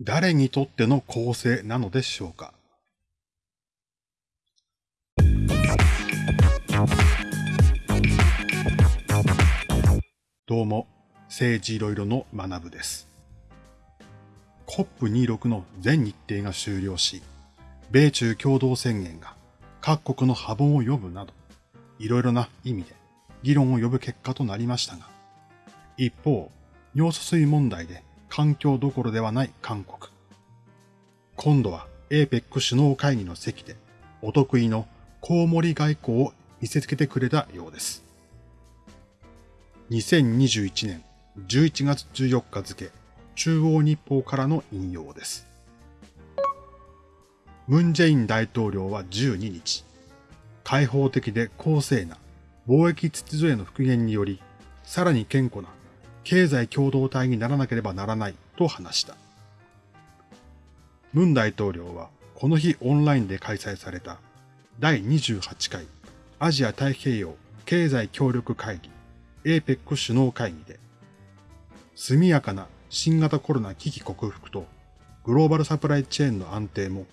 誰にとっての公正なのでしょうか？どうも、政治いろいろの学部です。COP26 の全日程が終了し、米中共同宣言が各国の波紋を呼ぶなど、いろいろな意味で議論を呼ぶ結果となりましたが、一方、尿素水問題で環境どころではない韓国。今度は APEC 首脳会議の席でお得意のコウモリ外交を見せつけてくれたようです。2021年11月14日付、中央日報からの引用です。ムン・ジェイン大統領は12日、開放的で公正な貿易秩序への復元により、さらに健康な経済共同体にならなければならないと話した。ムン大統領はこの日オンラインで開催された第28回アジア太平洋経済協力会議 APEC 首脳会議で速やかな新型コロナ危機克服とグローバルサプライチェーンの安定も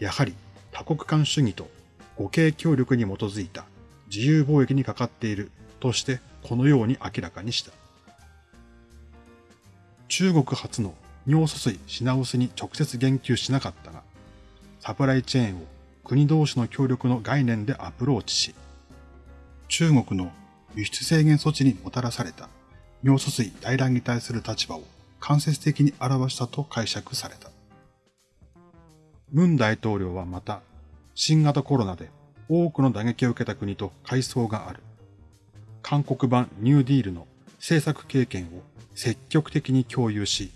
やはり多国間主義と互恵協力に基づいた自由貿易にかかっているとしてこのように明らかにした。中国初の尿素水品薄に直接言及しなかったが、サプライチェーンを国同士の協力の概念でアプローチし、中国の輸出制限措置にもたらされた尿素水大乱に対する立場を間接的に表したと解釈された。ムン大統領はまた、新型コロナで多くの打撃を受けた国と階層がある。韓国版ニューディールの政策経験を積極的に共有し、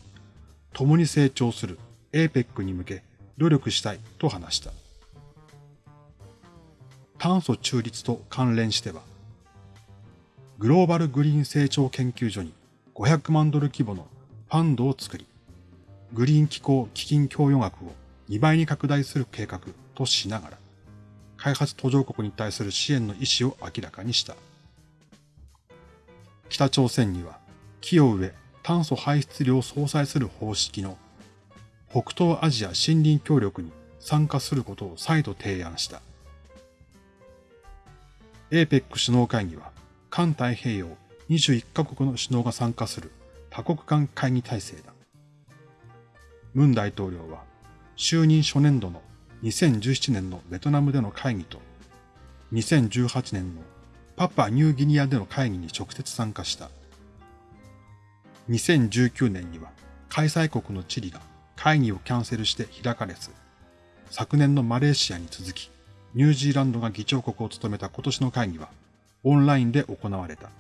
共に成長する APEC に向け努力したいと話した。炭素中立と関連しては、グローバルグリーン成長研究所に500万ドル規模のファンドを作り、グリーン気候基金供与額を2倍に拡大する計画としながら、開発途上国に対する支援の意思を明らかにした。北朝鮮には木を植え炭素排出量を相殺する方式の北東アジア森林協力に参加することを再度提案した。APEC 首脳会議は、環太平洋21カ国の首脳が参加する多国間会議体制だ。ムン大統領は、就任初年度の2017年のベトナムでの会議と、2018年のパパニューギニアでの会議に直接参加した。2019年には開催国のチリが会議をキャンセルして開かれず、昨年のマレーシアに続き、ニュージーランドが議長国を務めた今年の会議はオンラインで行われた。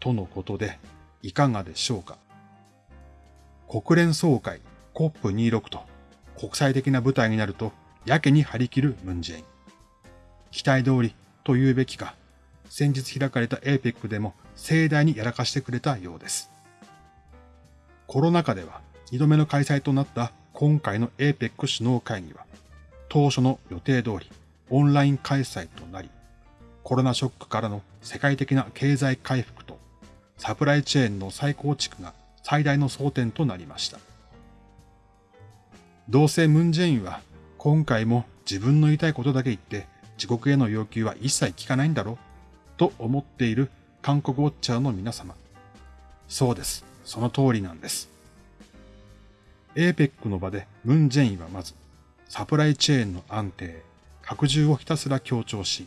とのことで、いかがでしょうか。国連総会 COP26 と国際的な舞台になるとやけに張り切るムンジェイン。期待通りと言うべきか、先日開かれた APEC でも盛大にやらかしてくれたようです。コロナ禍では2度目の開催となった今回の APEC 首脳会議は、当初の予定通りオンライン開催となり、コロナショックからの世界的な経済回復とサプライチェーンの再構築が最大の争点となりました。どうせムンジェインは今回も自分の言いたいことだけ言って自国への要求は一切聞かないんだろうと思っている韓国ウォッチャーの皆様。そうです。その通りなんです。APEC の場でムン・ジェインはまず、サプライチェーンの安定、拡充をひたすら強調し、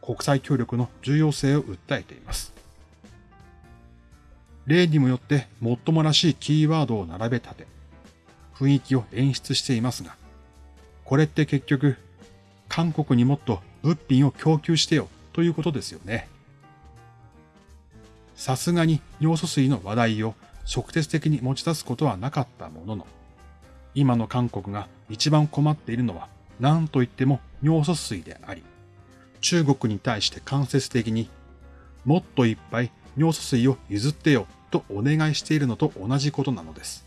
国際協力の重要性を訴えています。例にもよって最もらしいキーワードを並べ立て、雰囲気を演出していますが、これって結局、韓国にもっと物品を供給してよということですよね。さすがに尿素水の話題を直接的に持ち出すことはなかったものの、今の韓国が一番困っているのは何と言っても尿素水であり、中国に対して間接的にもっといっぱい尿素水を譲ってよとお願いしているのと同じことなのです。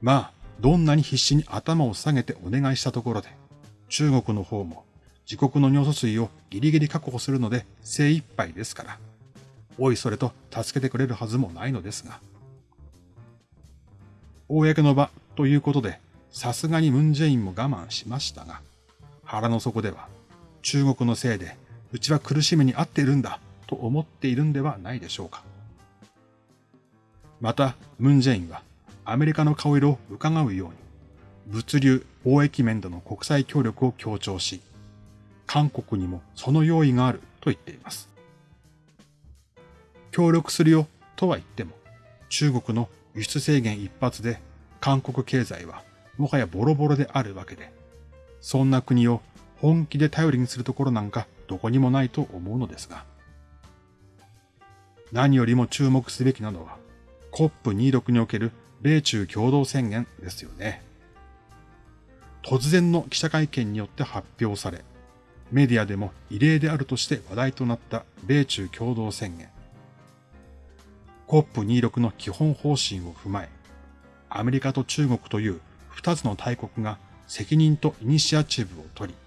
まあ、どんなに必死に頭を下げてお願いしたところで、中国の方も自国の尿素水をギリギリ確保するので精一杯ですから。おいそれと助けてくれるはずもないのですが。公の場ということで、さすがにムンジェインも我慢しましたが、腹の底では、中国のせいで、うちは苦しみに遭っているんだ、と思っているんではないでしょうか。また、ムンジェインは、アメリカの顔色を伺うように、物流、貿易面での国際協力を強調し、韓国にもその用意があると言っています。協力するよとは言っても、中国の輸出制限一発で韓国経済はもはやボロボロであるわけで、そんな国を本気で頼りにするところなんかどこにもないと思うのですが、何よりも注目すべきなのは COP26 における米中共同宣言ですよね。突然の記者会見によって発表され、メディアでも異例であるとして話題となった米中共同宣言。COP26 の基本方針を踏まえ、アメリカと中国という二つの大国が責任とイニシアチブを取り、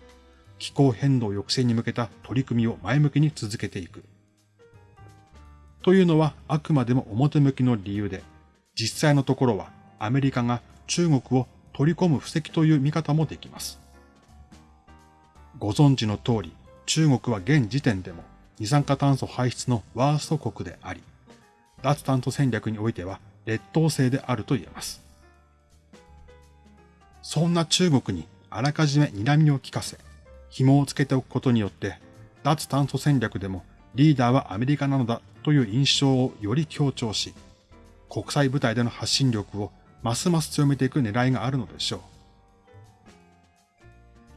気候変動抑制に向けた取り組みを前向きに続けていく。というのはあくまでも表向きの理由で、実際のところはアメリカが中国を取り込む布石という見方もできます。ご存知の通り、中国は現時点でも二酸化炭素排出のワースト国であり、脱炭素戦略においては劣等生であると言えます。そんな中国にあらかじめ睨みを利かせ、紐をつけておくことによって、脱炭素戦略でもリーダーはアメリカなのだという印象をより強調し、国際舞台での発信力をますます強めていく狙いがあるのでしょう。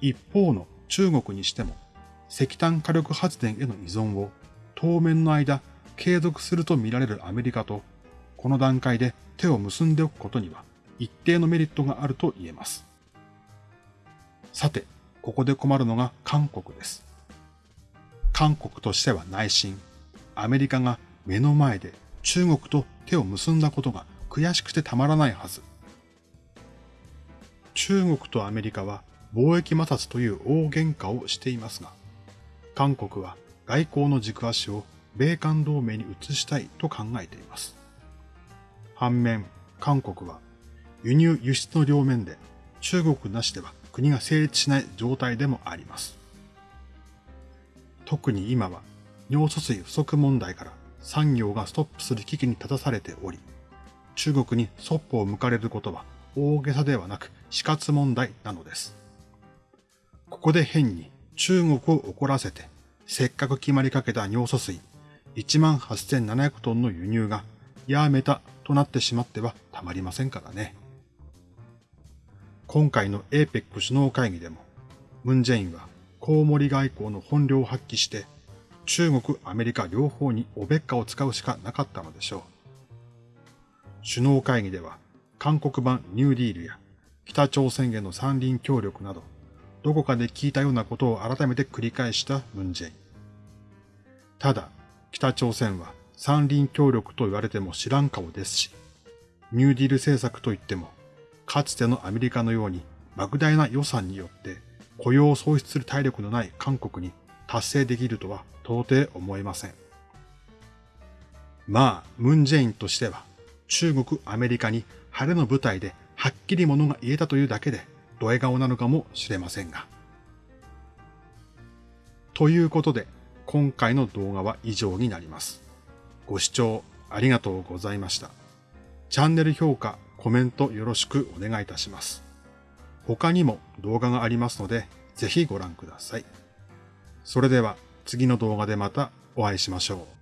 一方の中国にしても、石炭火力発電への依存を当面の間継続すると見られるアメリカと、この段階で手を結んでおくことには一定のメリットがあると言えます。さて、ここで困るのが韓国です。韓国としては内心、アメリカが目の前で中国と手を結んだことが悔しくてたまらないはず。中国とアメリカは貿易摩擦という大喧嘩をしていますが、韓国は外交の軸足を米韓同盟に移したいと考えています。反面、韓国は輸入輸出の両面で中国なしでは国が成立しない状態でもあります。特に今は尿素水不足問題から産業がストップする危機に立たされており、中国にそっぽを向かれることは大げさではなく死活問題なのです。ここで変に中国を怒らせて、せっかく決まりかけた尿素水18,700トンの輸入がやめたとなってしまってはたまりませんからね。今回の APEC 首脳会議でも、ムンジェインはコウモリ外交の本領を発揮して、中国、アメリカ両方におべっかを使うしかなかったのでしょう。首脳会議では、韓国版ニューディールや北朝鮮への三輪協力など、どこかで聞いたようなことを改めて繰り返したムンジェイン。ただ、北朝鮮は三輪協力と言われても知らん顔ですし、ニューディール政策といっても、かつてのアメリカのように莫大な予算によって雇用を創出する体力のない韓国に達成できるとは到底思えません。まあ、ムンジェインとしては、中国、アメリカに晴れの舞台ではっきりものが言えたというだけで、ドヤ顔なのかもしれませんが。ということで、今回の動画は以上になります。ご視聴ありがとうございました。チャンネル評価、コメントよろしくお願いいたします。他にも動画がありますので、ぜひご覧ください。それでは次の動画でまたお会いしましょう。